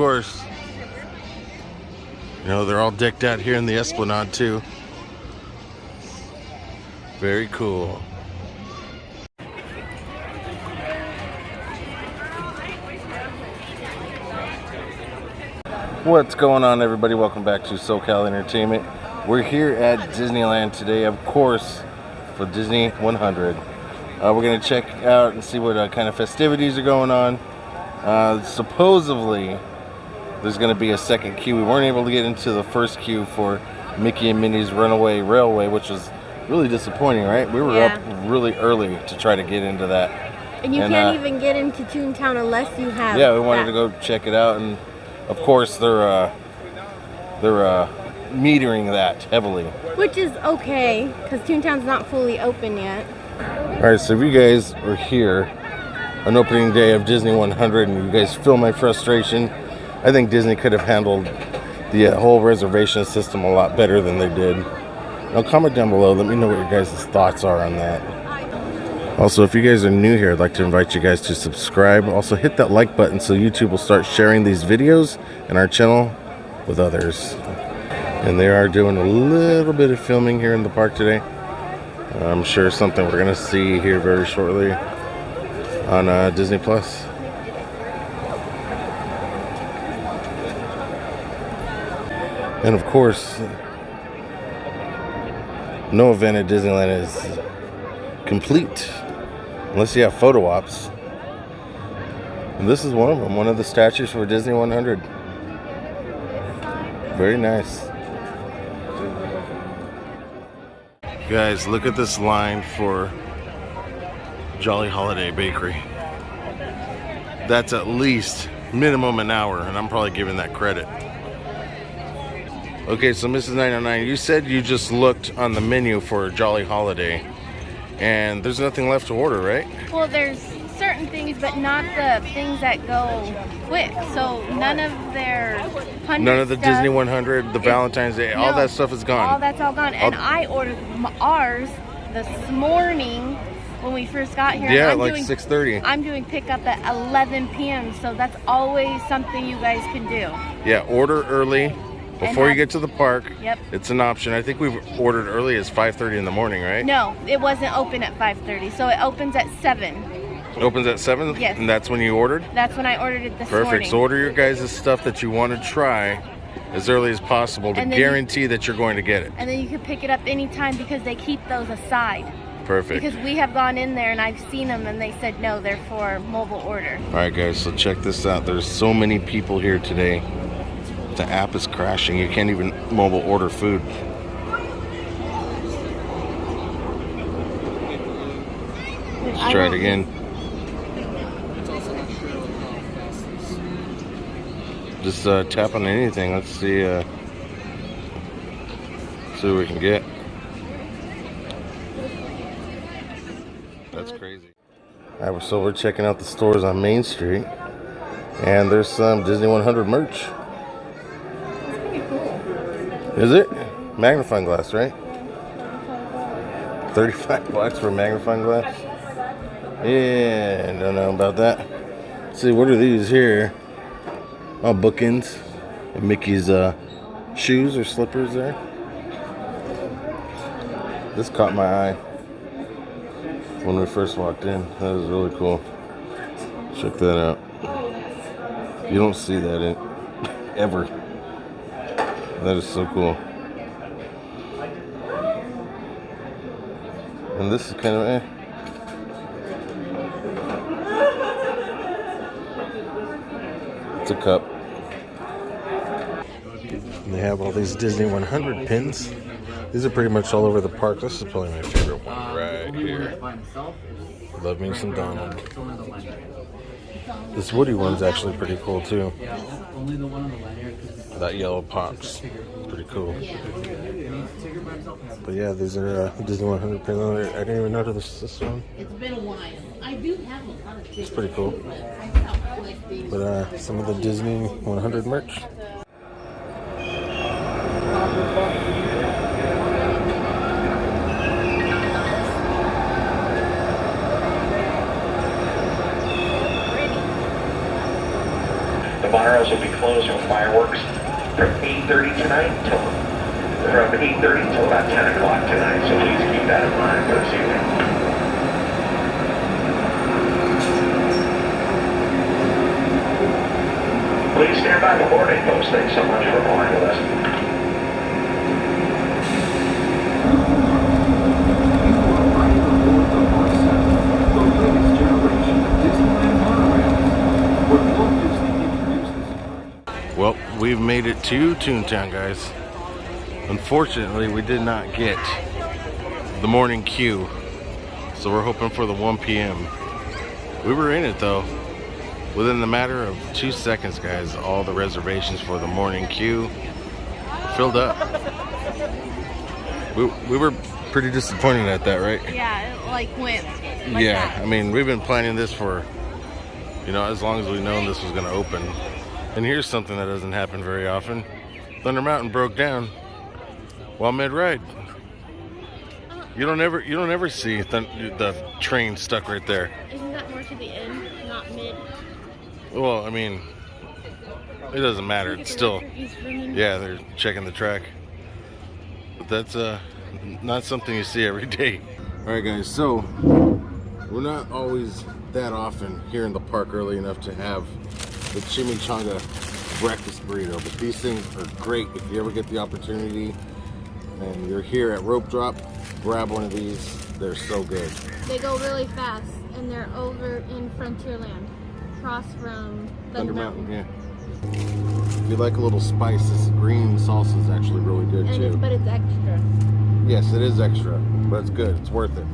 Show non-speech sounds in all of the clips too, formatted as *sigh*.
course, you know, they're all decked out here in the Esplanade too. Very cool. What's going on everybody? Welcome back to SoCal Entertainment. We're here at Disneyland today, of course, for Disney 100. Uh, we're going to check out and see what uh, kind of festivities are going on. Uh, supposedly, there's going to be a second queue. We weren't able to get into the first queue for Mickey and Minnie's Runaway Railway, which was really disappointing, right? We were Yeah. up really early to try to get into that. And you And, can't uh, even get into Toontown unless you have. Yeah, we wanted that. to go check it out, and of course they're uh, they're uh, metering that heavily. Which is okay, because Toontown's not fully open yet. All right, so if you guys are here on opening day of Disney 100 and you guys feel my frustration, I think Disney could have handled the uh, whole reservation system a lot better than they did. Now comment down below, let me know what your guys' thoughts are on that. Also, if you guys are new here, I'd like to invite you guys to subscribe. Also, hit that like button so YouTube will start sharing these videos and our channel with others. And they are doing a little bit of filming here in the park today. I'm sure something we're gonna see here very shortly on uh, Disney Plus. And of course, no event at Disneyland is complete unless you have photo ops. And this is one of them, one of the statues for Disney 100. Very nice. Guys, look at this line for Jolly Holiday Bakery. That's at least minimum an hour, and I'm probably giving that credit. Okay, so Mrs. 909, you said you just looked on the menu for Jolly Holiday, and there's nothing left to order, right? Well, there's certain things, but not the things that go quick. So none of their None of the Disney 100, the Valentine's Day, all that stuff is gone. All that's all gone. And All- I ordered ours this morning when we first got here. yeah, I'm like 6:30. I'm doing pickup at 11 p.m. So that's always something you guys can do. Yeah, order early before you get to the park. Yep. It's an option. I think we've ordered early as 5:30 in the morning, right? No, it wasn't open at 5:30. So it opens at 7. It opens at 7? Yes. And that's when you ordered? That's when I ordered it this Perfect. morning. So order your guys' stuff that you want to try as early as possible to then you- guarantee that you're going to get it. and then you can pick it up anytime because they keep those aside. Perfect. Because we have gone in there and I've seen them and they said no, they're for mobile order. All right, guys, so check this out. There's so many people here today. The app is crashing. You can't even mobile order food. Let's try it again. Just uh, tap on anything. Let's see. Uh, see what we can get. That's crazy. All right, so we're checking out the stores on Main Street, and there's some Disney 100 merch. Is it? Magnifying glass, right? 35 *laughs* bucks for magnifying glass? Yeah, don't know about that. Let's see, what are these here? Oh, bookends. And Mickey's uh, shoes or slippers there. This caught my eye when we first walked in. That was really cool. Check that out. You don't see that in *laughs* ever. That is so cool. And this is kind of eh. It's a cup. And they have all these Disney 100 pins. These are pretty much all over the park. This is probably my favorite one right here. Love me some Donald. This Woody one's actually pretty cool too. That yellow pops. Pretty cool. But yeah, these are uh, Disney 100 pins. I didn't even notice this this one. It's been a while. I do have a lot of It's pretty cool. I stopped collecting. But uh, some of the Disney 100 merch. The bars will be closed shows with fireworks from 8.30 tonight till, from 8.30 till about 10 o'clock tonight, so please keep that in mind for this evening. Please stand by the boarding post. Thanks so much for flying with us. Well, we've made it to Toontown, guys. Unfortunately, we did not get the morning queue, so we're hoping for the 1 p.m. We were in it though. Within the matter of two seconds, guys, all the reservations for the morning queue filled up. We, we were pretty disappointed at that, right? Yeah, it like went. Like yeah, that. I mean, we've been planning this for, you know, as long as we've known this was going to open. And here's something that doesn't happen very often. Thunder Mountain broke down while mid-ride. You don't ever, you don't ever see thun- the train stuck right there. Isn't that more to the end, not mid? Well, I mean, it doesn't matter. It's still, yeah, they're checking the track. But that's uh, not something you see every day. All right, guys. So we're not always that often here in the park early enough to have the chimichanga breakfast burrito, but these things are great if you ever get the opportunity and you're here at Rope Drop. Grab one of these. They're so good. They go really fast, and they're over in Frontierland, across from Thunder Mountain, yeah. If you like a little spice, this green salsa is actually really good And it's, too. but it's extra. Yes, it is extra, but it's good. It's worth it.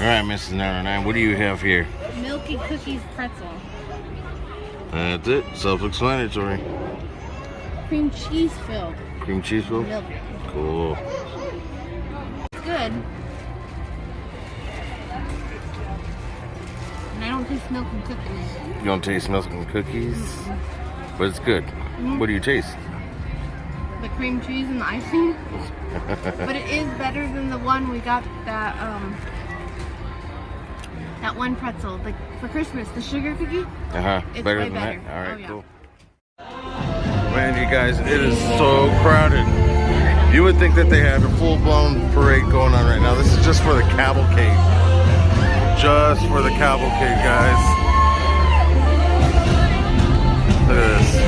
All right, Mrs. 99, what do you have here? Milky cookies pretzel. That's it. Self-explanatory. Cream cheese filled. Cream cheese filled? Milk. Cool. It's good. And I don't taste milk and cookies. You don't taste milk and cookies, but it's good. What do you taste? The cream cheese and the icing. *laughs* but it is better than the one we got that um that one pretzel like for Christmas, the sugar cookie. Uh huh. It's Better way than better. that. All right, Oh, yeah. cool. Man, you guys, it is so crowded. You would think that they had a full-blown parade going on right now. This is just for the cavalcade. Just for the cavalcade, guys. Look at this.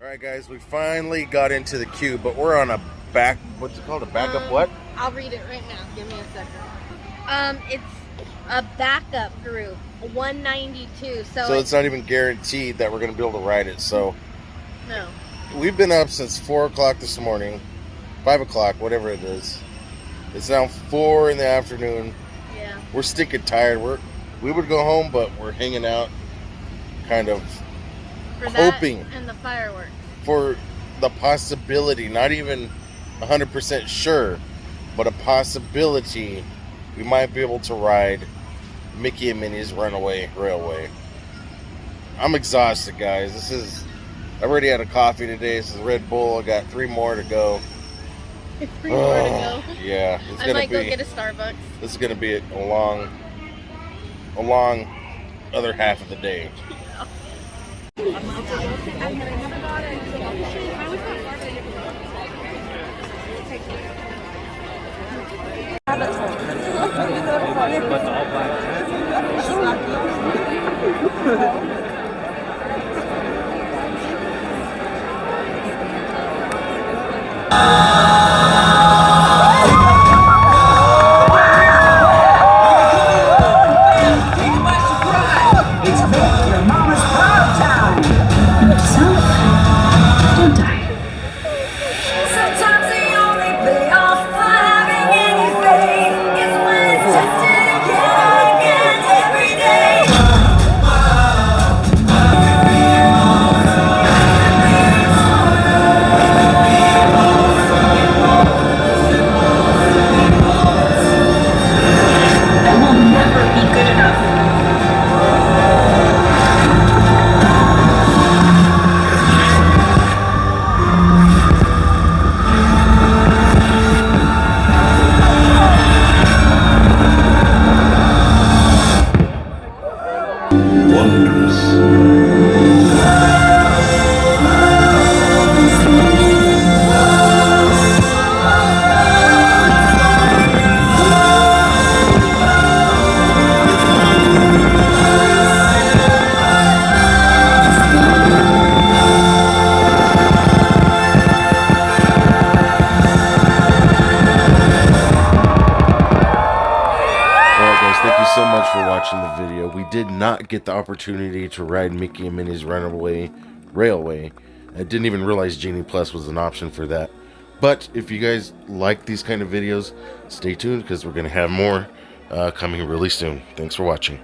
All right, guys, we finally got into the queue, but we're on a back. What's it called? A backup Um, what? I'll read it right now. Give me a second. Um, it's a backup group, 192. So, So it's not even guaranteed that we're gonna be able to ride it. So. no. We've been up since four o'clock this morning, five o'clock, whatever it is. It's now four in the afternoon. Yeah. We're stinking tired. We're we would go home, but we're hanging out, kind of For that Hoping. and the fireworks. for the possibility. Not even hundred percent sure, but a possibility we might be able to ride Mickey and Minnie's Runaway Railway. I'm exhausted, guys. This is. I already had a coffee today. This is Red Bull. I got three more to go. *laughs* Three more to Oh, go. *sighs* Yeah, it's I gonna might be. go get a Starbucks. this is gonna be a long, a long other half of the day. *laughs* It's did not get the opportunity to ride Mickey and Minnie's Runaway Railway. I didn't even realize Genie Plus was an option for that. But if you guys like these kind of videos, stay tuned because we're going to have more uh, coming really soon. Thanks for watching.